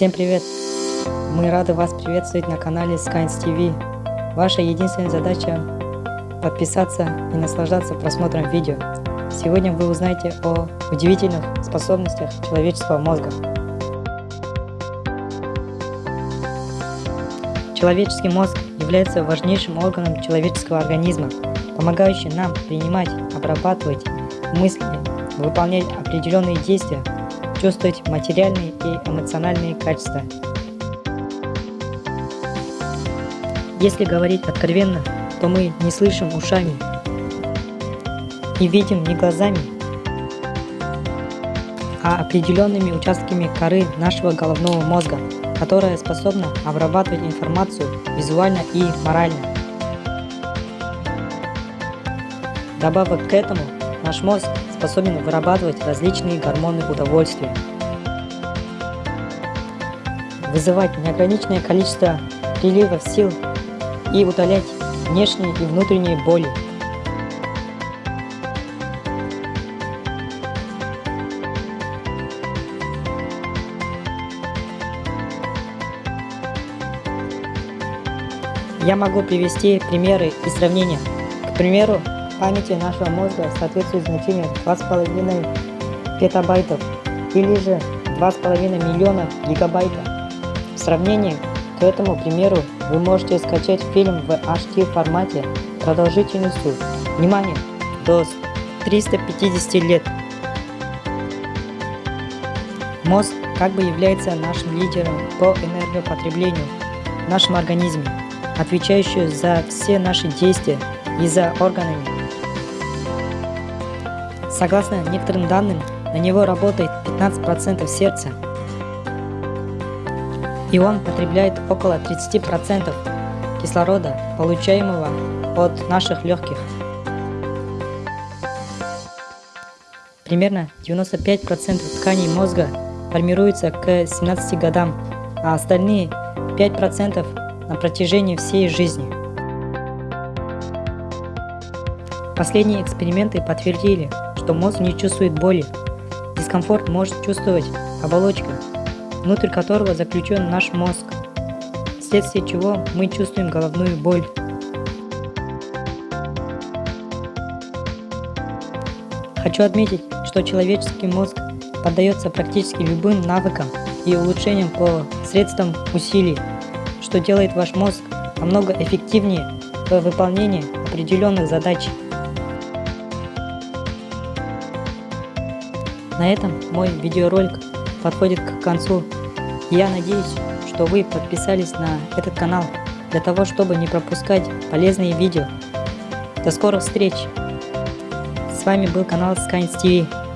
Всем привет! Мы рады вас приветствовать на канале Skynes TV. Ваша единственная задача подписаться и наслаждаться просмотром видео. Сегодня вы узнаете о удивительных способностях человеческого мозга. Человеческий мозг является важнейшим органом человеческого организма, помогающим нам принимать, обрабатывать мысли, выполнять определенные действия, чувствовать материальные и эмоциональные качества. Если говорить откровенно, то мы не слышим ушами и видим не глазами, а определенными участками коры нашего головного мозга, которая способна обрабатывать информацию визуально и морально. Добавок к этому, наш мозг способен вырабатывать различные гормоны удовольствия, вызывать неограниченное количество приливов сил и удалять внешние и внутренние боли. Я могу привести примеры и сравнения. К примеру, памяти нашего мозга соответствует значению 2,5 петабайтов или же 2,5 миллиона гигабайтов. В сравнении к этому примеру вы можете скачать фильм в HD формате продолжительностью, внимание, до 350 лет. Мозг как бы является нашим лидером по энергопотреблению в нашем организме, отвечающий за все наши действия и за органами. Согласно некоторым данным, на него работает 15% сердца, и он потребляет около 30% кислорода, получаемого от наших легких. Примерно 95% тканей мозга формируется к 17 годам, а остальные 5% на протяжении всей жизни. Последние эксперименты подтвердили, что мозг не чувствует боли. Дискомфорт может чувствовать оболочка, внутрь которого заключен наш мозг, вследствие чего мы чувствуем головную боль. Хочу отметить, что человеческий мозг поддается практически любым навыкам и улучшениям по средствам усилий, что делает ваш мозг намного эффективнее в выполнении определенных задач. На этом мой видеоролик подходит к концу. Я надеюсь, что вы подписались на этот канал для того, чтобы не пропускать полезные видео. До скорых встреч! С вами был канал Skynes TV.